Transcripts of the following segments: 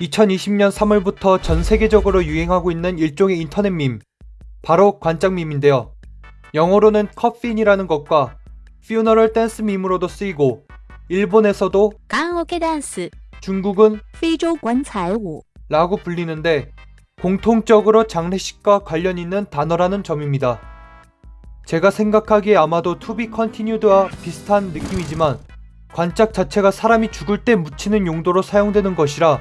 2020년 3월부터 전 세계적으로 유행하고 있는 일종의 인터넷 밈, 바로 관짝밈인데요. 영어로는 coffin이라는 것과 funeral dance meme으로도 쓰이고 일본에서도 棺桶ダンス, 중국은 피조 관찰우 라고 불리는데 공통적으로 장례식과 관련 있는 단어라는 점입니다. 제가 생각하기에 아마도 to be continued와 비슷한 느낌이지만 관짝 자체가 사람이 죽을 때 묻히는 용도로 사용되는 것이라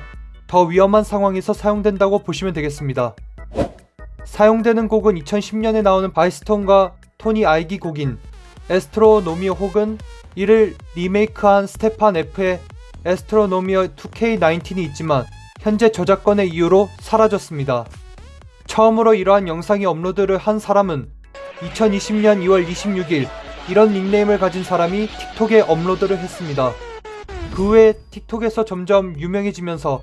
더 위험한 상황에서 사용된다고 보시면 되겠습니다. 사용되는 곡은 2010년에 나오는 Vicetone과 Tony Igy 곡인 Astronomia 혹은 이를 리메이크한 Stephan F의 Astronomia 2K19이 있지만 현재 저작권의 이유로 사라졌습니다. 처음으로 이러한 영상이 업로드를 한 사람은 2020년 2월 26일 이런 닉네임을 가진 사람이 틱톡에 업로드를 했습니다. 그 후에 틱톡에서 점점 유명해지면서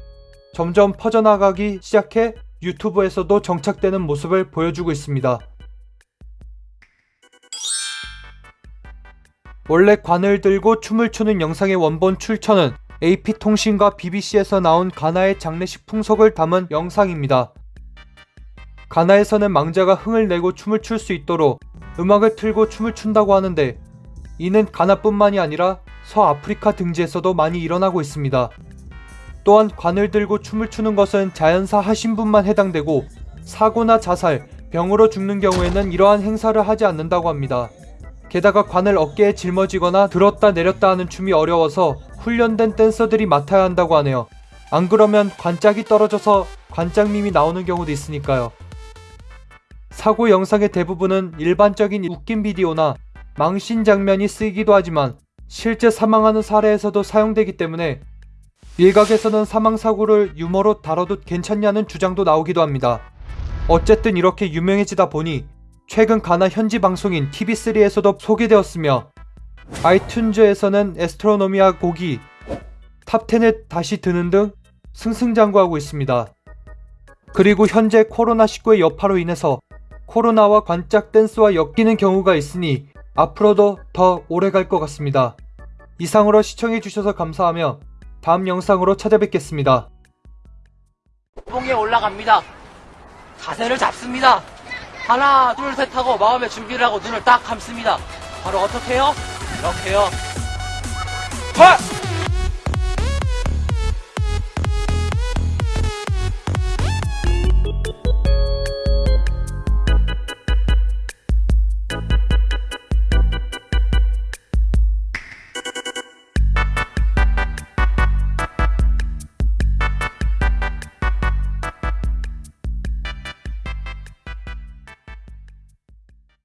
점점 퍼져나가기 시작해 유튜브에서도 정착되는 모습을 보여주고 있습니다. 원래 관을 들고 춤을 추는 영상의 원본 출처는 AP통신과 BBC에서 나온 가나의 장례식 풍속을 담은 영상입니다. 가나에서는 망자가 흥을 내고 춤을 출 수 있도록 음악을 틀고 춤을 춘다고 하는데 이는 가나뿐만이 아니라 서아프리카 등지에서도 많이 일어나고 있습니다. 또한 관을 들고 춤을 추는 것은 자연사 하신 분만 해당되고 사고나 자살, 병으로 죽는 경우에는 이러한 행사를 하지 않는다고 합니다. 게다가 관을 어깨에 짊어지거나 들었다 내렸다 하는 춤이 어려워서 훈련된 댄서들이 맡아야 한다고 하네요. 안 그러면 관짝이 떨어져서 관짝밈이 나오는 경우도 있으니까요. 사고 영상의 대부분은 일반적인 웃긴 비디오나 망신 장면이 쓰이기도 하지만 실제 사망하는 사례에서도 사용되기 때문에 일각에서는 사망사고를 유머로 다뤄도 괜찮냐는 주장도 나오기도 합니다. 어쨌든 이렇게 유명해지다 보니 최근 가나 현지 방송인 TV3에서도 소개되었으며 iTunes에서는 Astronomia 곡이 top 10에 다시 드는 등 승승장구하고 있습니다. 그리고 현재 코로나19의 여파로 인해서 코로나와 관짝 댄스와 엮이는 경우가 있으니 앞으로도 더 오래 갈 것 같습니다. 이상으로 시청해주셔서 감사하며 다음 영상으로 찾아뵙겠습니다. 봉에 올라갑니다. 자세를 잡습니다. 하나, 둘, 셋 하고 마음의 준비를 하고 눈을 딱 감습니다. 바로 어떻게 해요? 이렇게요. 헐!